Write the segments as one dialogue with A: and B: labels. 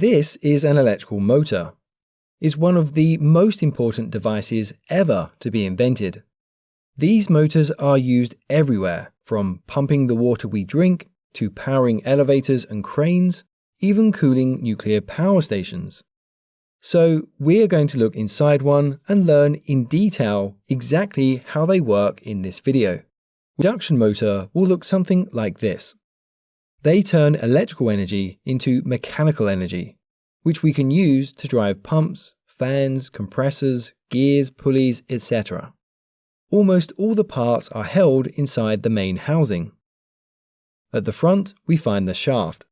A: This is an electrical motor. It's one of the most important devices ever to be invented. These motors are used everywhere, from pumping the water we drink to powering elevators and cranes, even cooling nuclear power stations. So we are going to look inside one and learn in detail exactly how they work in this video. Induction motor will look something like this. They turn electrical energy into mechanical energy, which we can use to drive pumps, fans, compressors, gears, pulleys, etc. Almost all the parts are held inside the main housing. At the front, we find the shaft.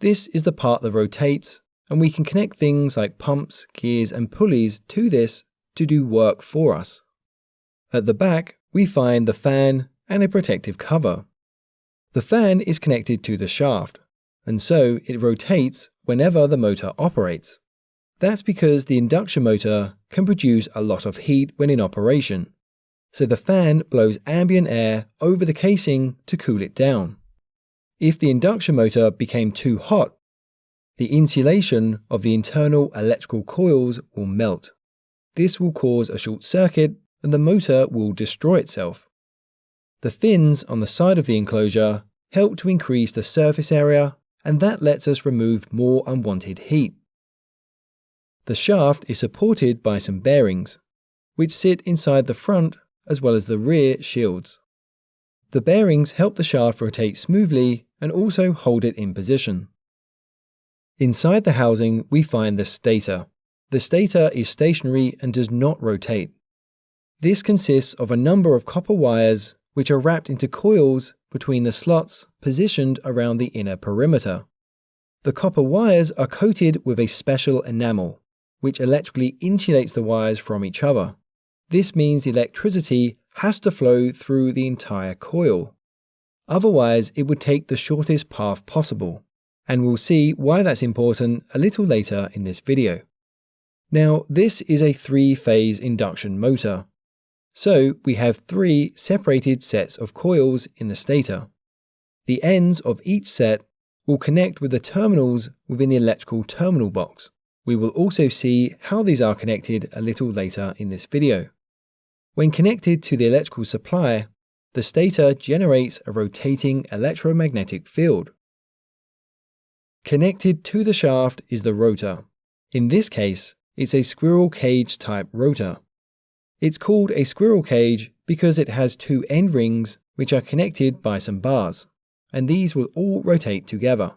A: This is the part that rotates, and we can connect things like pumps, gears, and pulleys to this to do work for us. At the back, we find the fan and a protective cover. The fan is connected to the shaft, and so it rotates whenever the motor operates. That's because the induction motor can produce a lot of heat when in operation, so the fan blows ambient air over the casing to cool it down. If the induction motor became too hot, the insulation of the internal electrical coils will melt. This will cause a short circuit and the motor will destroy itself. The fins on the side of the enclosure help to increase the surface area and that lets us remove more unwanted heat. The shaft is supported by some bearings, which sit inside the front as well as the rear shields. The bearings help the shaft rotate smoothly and also hold it in position. Inside the housing, we find the stator. The stator is stationary and does not rotate. This consists of a number of copper wires which are wrapped into coils between the slots positioned around the inner perimeter. The copper wires are coated with a special enamel, which electrically insulates the wires from each other. This means electricity has to flow through the entire coil. Otherwise, it would take the shortest path possible, and we'll see why that's important a little later in this video. Now, this is a three-phase induction motor, so we have three separated sets of coils in the stator. The ends of each set will connect with the terminals within the electrical terminal box. We will also see how these are connected a little later in this video. When connected to the electrical supply, the stator generates a rotating electromagnetic field. Connected to the shaft is the rotor. In this case, it's a squirrel cage type rotor. It's called a squirrel cage because it has two end rings which are connected by some bars, and these will all rotate together.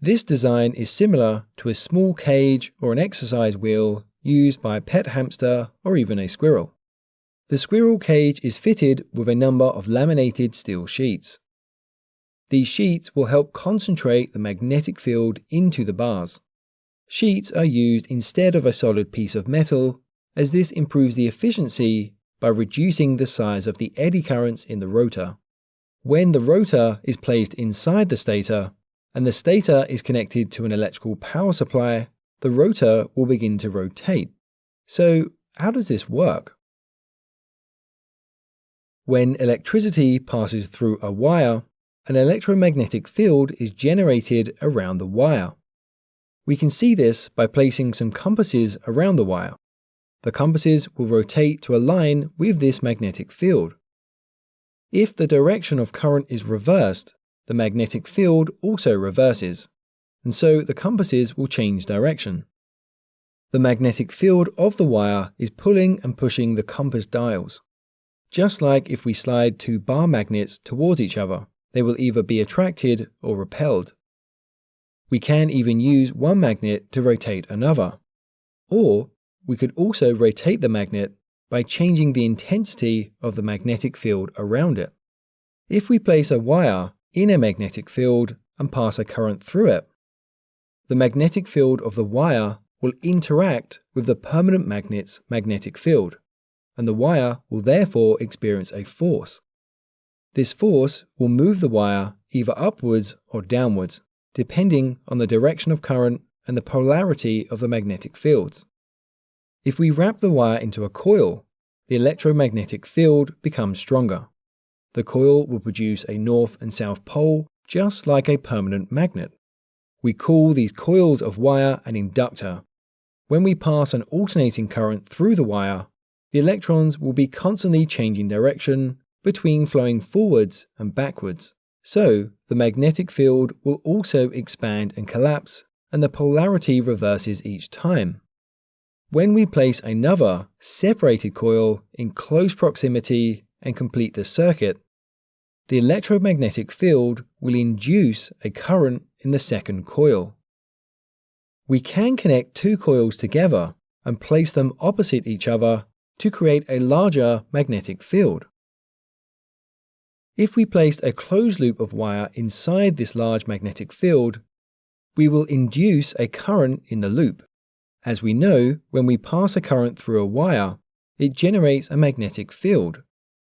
A: This design is similar to a small cage or an exercise wheel used by a pet hamster or even a squirrel. The squirrel cage is fitted with a number of laminated steel sheets. These sheets will help concentrate the magnetic field into the bars. Sheets are used instead of a solid piece of metal as this improves the efficiency by reducing the size of the eddy currents in the rotor. When the rotor is placed inside the stator, and the stator is connected to an electrical power supply, the rotor will begin to rotate. So, how does this work? When electricity passes through a wire, an electromagnetic field is generated around the wire. We can see this by placing some compasses around the wire the compasses will rotate to align with this magnetic field. If the direction of current is reversed, the magnetic field also reverses, and so the compasses will change direction. The magnetic field of the wire is pulling and pushing the compass dials. Just like if we slide two bar magnets towards each other, they will either be attracted or repelled. We can even use one magnet to rotate another, or we could also rotate the magnet by changing the intensity of the magnetic field around it. If we place a wire in a magnetic field and pass a current through it, the magnetic field of the wire will interact with the permanent magnet's magnetic field, and the wire will therefore experience a force. This force will move the wire either upwards or downwards, depending on the direction of current and the polarity of the magnetic fields. If we wrap the wire into a coil, the electromagnetic field becomes stronger. The coil will produce a north and south pole just like a permanent magnet. We call these coils of wire an inductor. When we pass an alternating current through the wire, the electrons will be constantly changing direction between flowing forwards and backwards. So, the magnetic field will also expand and collapse, and the polarity reverses each time. When we place another separated coil in close proximity and complete the circuit, the electromagnetic field will induce a current in the second coil. We can connect two coils together and place them opposite each other to create a larger magnetic field. If we placed a closed loop of wire inside this large magnetic field, we will induce a current in the loop. As we know, when we pass a current through a wire, it generates a magnetic field.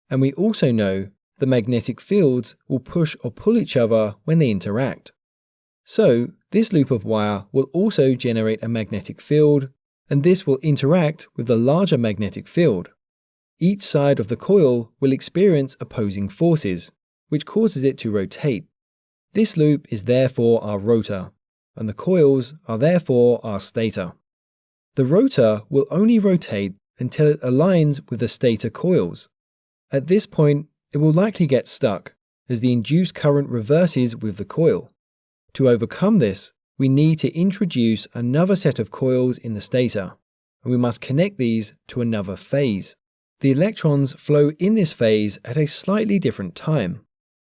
A: And we also know the magnetic fields will push or pull each other when they interact. So, this loop of wire will also generate a magnetic field, and this will interact with the larger magnetic field. Each side of the coil will experience opposing forces, which causes it to rotate. This loop is therefore our rotor, and the coils are therefore our stator. The rotor will only rotate until it aligns with the stator coils. At this point, it will likely get stuck as the induced current reverses with the coil. To overcome this, we need to introduce another set of coils in the stator, and we must connect these to another phase. The electrons flow in this phase at a slightly different time.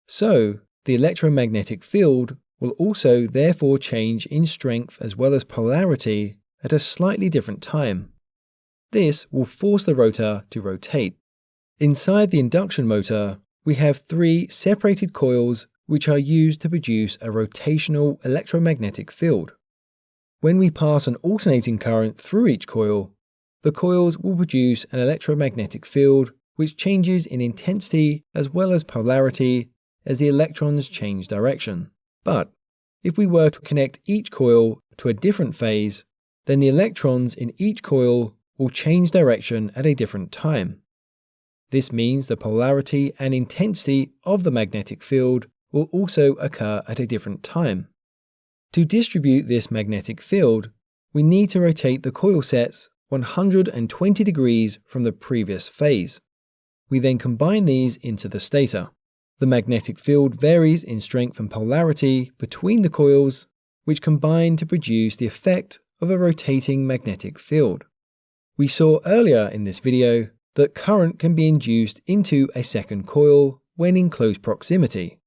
A: So, the electromagnetic field will also therefore change in strength as well as polarity at a slightly different time. This will force the rotor to rotate. Inside the induction motor, we have three separated coils which are used to produce a rotational electromagnetic field. When we pass an alternating current through each coil, the coils will produce an electromagnetic field which changes in intensity as well as polarity as the electrons change direction. But if we were to connect each coil to a different phase, then the electrons in each coil will change direction at a different time. This means the polarity and intensity of the magnetic field will also occur at a different time. To distribute this magnetic field, we need to rotate the coil sets 120 degrees from the previous phase. We then combine these into the stator. The magnetic field varies in strength and polarity between the coils, which combine to produce the effect of a rotating magnetic field. We saw earlier in this video that current can be induced into a second coil when in close proximity.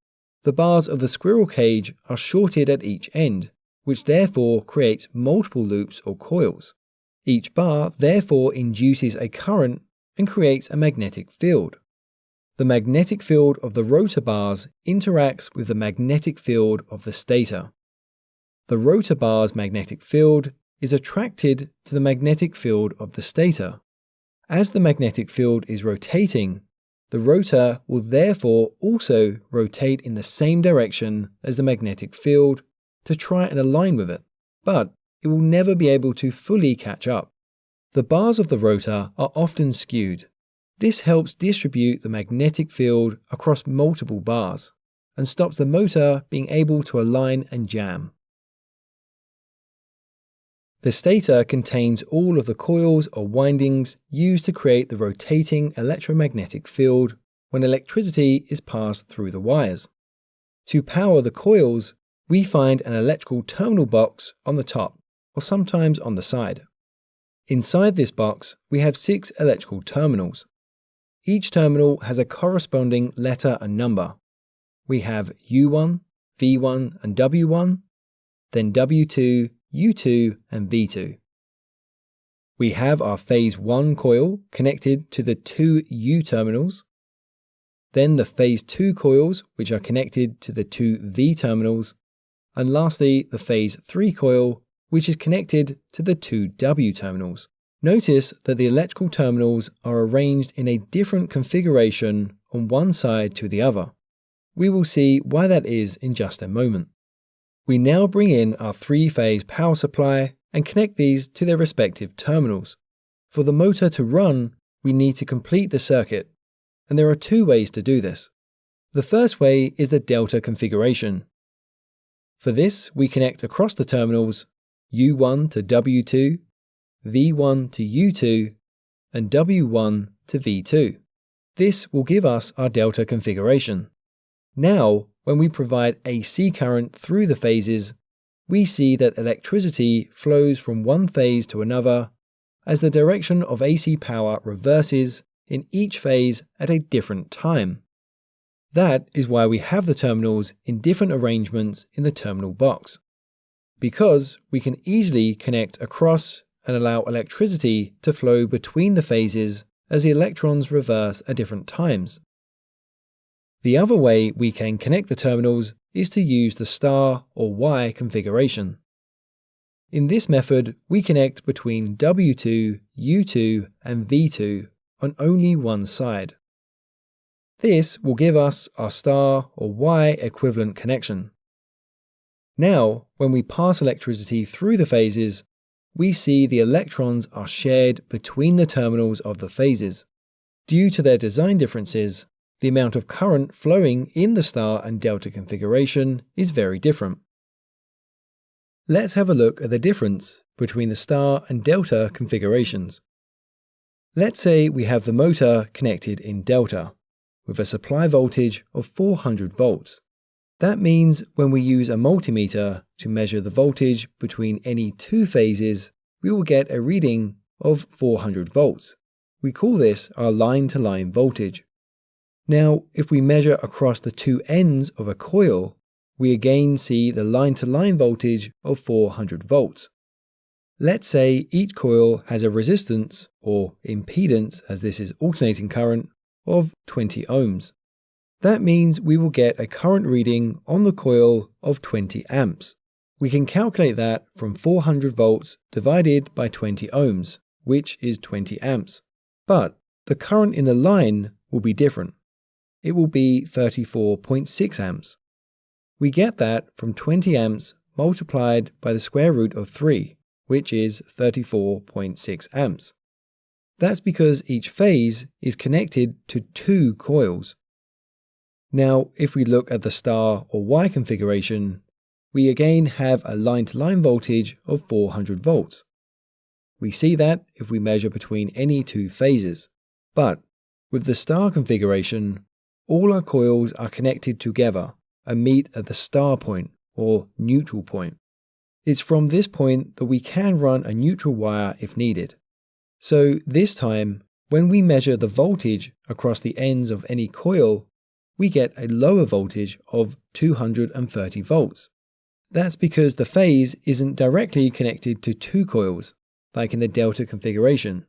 A: The bars of the squirrel cage are shorted at each end, which therefore creates multiple loops or coils. Each bar therefore induces a current and creates a magnetic field. The magnetic field of the rotor bars interacts with the magnetic field of the stator. The rotor bar's magnetic field is attracted to the magnetic field of the stator. As the magnetic field is rotating, the rotor will therefore also rotate in the same direction as the magnetic field to try and align with it, but it will never be able to fully catch up. The bars of the rotor are often skewed. This helps distribute the magnetic field across multiple bars and stops the motor being able to align and jam. The stator contains all of the coils or windings used to create the rotating electromagnetic field when electricity is passed through the wires. To power the coils, we find an electrical terminal box on the top, or sometimes on the side. Inside this box, we have six electrical terminals. Each terminal has a corresponding letter and number. We have U1, V1, and W1, then W2, U2 and V2. We have our phase 1 coil connected to the two U terminals, then the phase 2 coils which are connected to the two V terminals, and lastly the phase 3 coil which is connected to the two W terminals. Notice that the electrical terminals are arranged in a different configuration on one side to the other. We will see why that is in just a moment. We now bring in our three-phase power supply and connect these to their respective terminals. For the motor to run, we need to complete the circuit, and there are two ways to do this. The first way is the delta configuration. For this, we connect across the terminals U1 to W2, V1 to U2, and W1 to V2. This will give us our delta configuration. Now, when we provide AC current through the phases, we see that electricity flows from one phase to another as the direction of AC power reverses in each phase at a different time. That is why we have the terminals in different arrangements in the terminal box. Because we can easily connect across and allow electricity to flow between the phases as the electrons reverse at different times. The other way we can connect the terminals is to use the star or Y configuration. In this method, we connect between W2, U2, and V2 on only one side. This will give us our star or Y equivalent connection. Now, when we pass electricity through the phases, we see the electrons are shared between the terminals of the phases. Due to their design differences, the amount of current flowing in the star and delta configuration is very different. Let's have a look at the difference between the star and delta configurations. Let's say we have the motor connected in delta with a supply voltage of 400 volts. That means when we use a multimeter to measure the voltage between any two phases, we will get a reading of 400 volts. We call this our line-to-line -line voltage. Now, if we measure across the two ends of a coil, we again see the line-to-line -line voltage of 400 volts. Let's say each coil has a resistance, or impedance as this is alternating current, of 20 ohms. That means we will get a current reading on the coil of 20 amps. We can calculate that from 400 volts divided by 20 ohms, which is 20 amps. But the current in the line will be different. It will be 34.6 amps. We get that from 20 amps multiplied by the square root of 3, which is 34.6 amps. That's because each phase is connected to two coils. Now, if we look at the star or Y configuration, we again have a line-to-line -line voltage of 400 volts. We see that if we measure between any two phases. But with the star configuration, all our coils are connected together and meet at the star point or neutral point. It's from this point that we can run a neutral wire if needed. So this time, when we measure the voltage across the ends of any coil, we get a lower voltage of 230 volts. That's because the phase isn't directly connected to two coils, like in the delta configuration.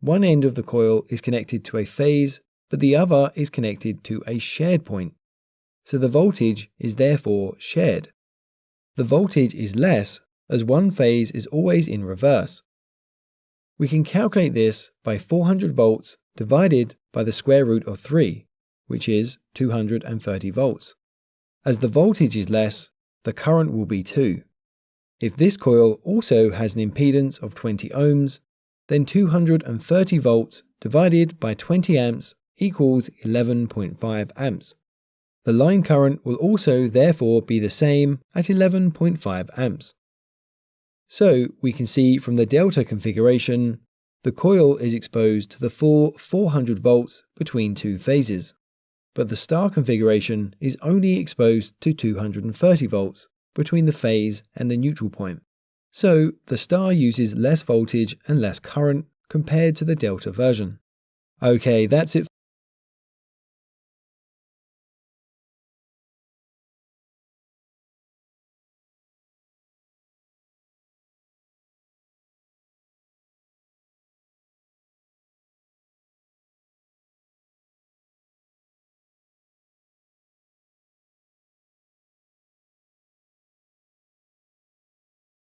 A: One end of the coil is connected to a phase, but the other is connected to a shared point. So the voltage is therefore shared. The voltage is less as one phase is always in reverse. We can calculate this by 400 volts divided by the square root of 3, which is 230 volts. As the voltage is less, the current will be 2. If this coil also has an impedance of 20 ohms, then 230 volts divided by 20 amps equals 11.5 amps. The line current will also therefore be the same at 11.5 amps. So we can see from the delta configuration, the coil is exposed to the full 400 volts between two phases, but the star configuration is only exposed to 230 volts between the phase and the neutral point. So the star uses less voltage and less current compared to the delta version. Okay, that's it